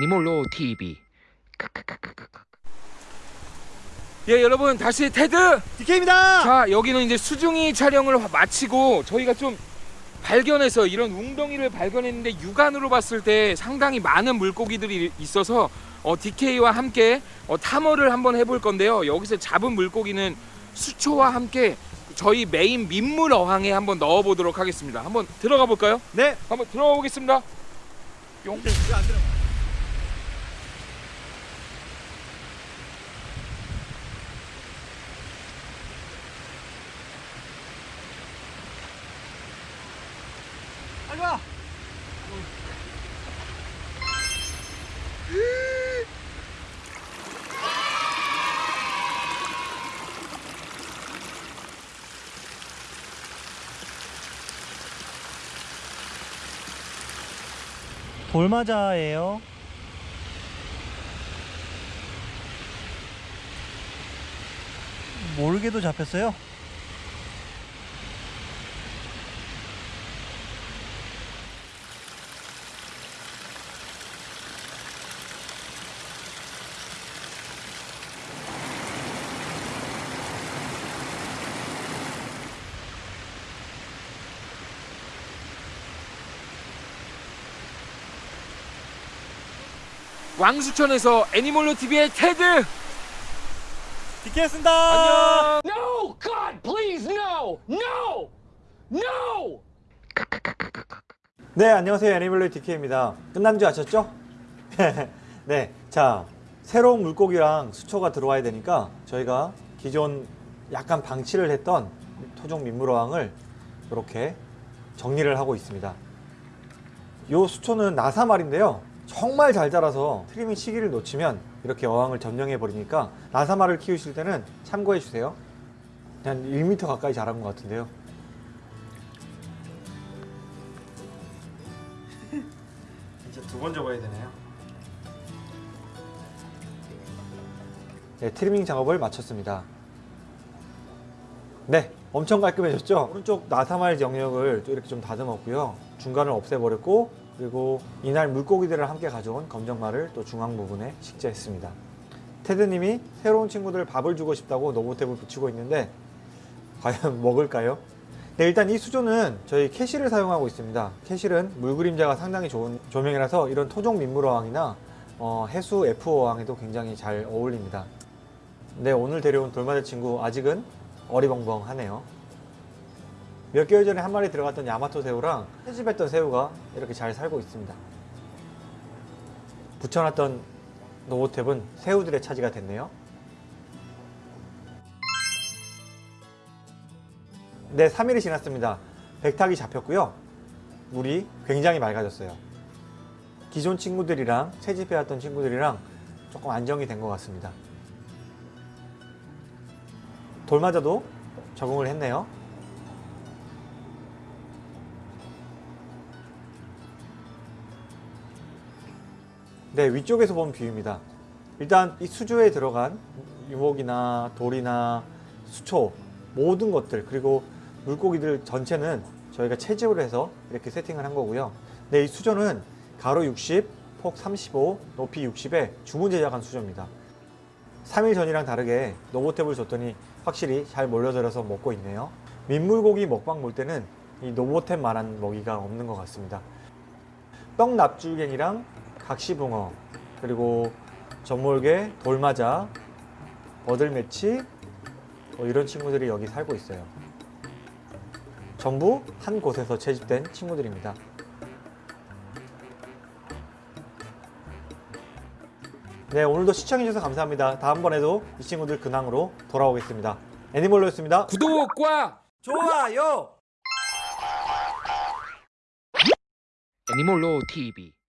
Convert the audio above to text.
애니몰로 TV 예 여러분 다시 테드 DK입니다. 자 여기는 이제 수중이 촬영을 마치고 저희가 좀 발견해서 이런 웅덩이를 발견했는데 육안으로 봤을 때 상당히 많은 물고기들이 있어서 어, DK와 함께 어, 탐험을 한번 해볼 건데요 여기서 잡은 물고기는 수초와 함께 저희 메인 민물 어항에 한번 넣어보도록 하겠습니다 한번 들어가 볼까요? 네. 한번 들어가 보겠습니다 용. 와. 돌마자예요. 모르게도 잡혔어요. 왕수천에서 애니몰로 TV의 테드 디케였습니다. 안녕 No! God, please, no! No! No! 네, 안녕하세요. 애니멀로이 디케입니다. 끝난 줄 아셨죠? 네, 자 새로운 물고기랑 수초가 들어와야 되니까 저희가 기존 약간 방치를 했던 토종 민물어항을 이렇게 정리를 하고 있습니다. 요 수초는 나사말인데요. 정말 잘 자라서 트리밍 시기를 놓치면 이렇게 어항을 점령해 버리니까 나사말을 키우실 때는 참고해 주세요. 한 1m 가까이 자란 것 같은데요. 이제 두 번 접어야 되네요. 네, 트리밍 작업을 마쳤습니다. 네, 엄청 깔끔해졌죠? 오른쪽 나사말 영역을 또 이렇게 좀 다듬었고요. 중간을 없애버렸고 그리고 이날 물고기들을 함께 가져온 검정말을 또 중앙 부분에 식재했습니다. 테드님이 새로운 친구들 밥을 주고 싶다고 노보탭을 붙이고 있는데 과연 먹을까요? 네, 일단 이 수조는 저희 캐실을 사용하고 있습니다. 캐실은 물 그림자가 상당히 좋은 조명이라서 이런 토종 민물 어항이나 어, 해수 F 어항에도 굉장히 잘 어울립니다. 네, 오늘 데려온 돌마자 친구 아직은 어리벙벙하네요. 몇 개월 전에 한 마리 들어갔던 야마토 새우랑 채집했던 새우가 이렇게 잘 살고 있습니다. 붙여놨던 노보탭은 새우들의 차지가 됐네요. 네, 3일이 지났습니다. 백탁이 잡혔고요. 물이 굉장히 맑아졌어요. 기존 친구들이랑 채집해왔던 친구들이랑 조금 안정이 된 것 같습니다. 돌마자도 적응을 했네요. 네, 위쪽에서 본 view입니다. 일단 이 수조에 들어간 유목이나 돌이나 수초 모든 것들 그리고 물고기들 전체는 저희가 채집을 해서 이렇게 세팅을 한 거고요. 네, 이 수조는 가로 60, 폭 35, 높이 60에 주문 제작한 수조입니다. 3일 전이랑 다르게 노보탭을 줬더니 확실히 잘 몰려들어서 먹고 있네요. 민물고기 먹방 볼 때는 이 노보탭만한 먹이가 없는 것 같습니다. 떡납줄갱이랑 각시붕어 그리고 점몰개, 돌마자, 버들매치 뭐 이런 친구들이 여기 살고 있어요. 전부 한 곳에서 채집된 친구들입니다. 네, 오늘도 시청해주셔서 감사합니다. 다음번에도 이 친구들 근황으로 돌아오겠습니다. 애니멀로였습니다. 구독과 좋아요! 애니몰로 TV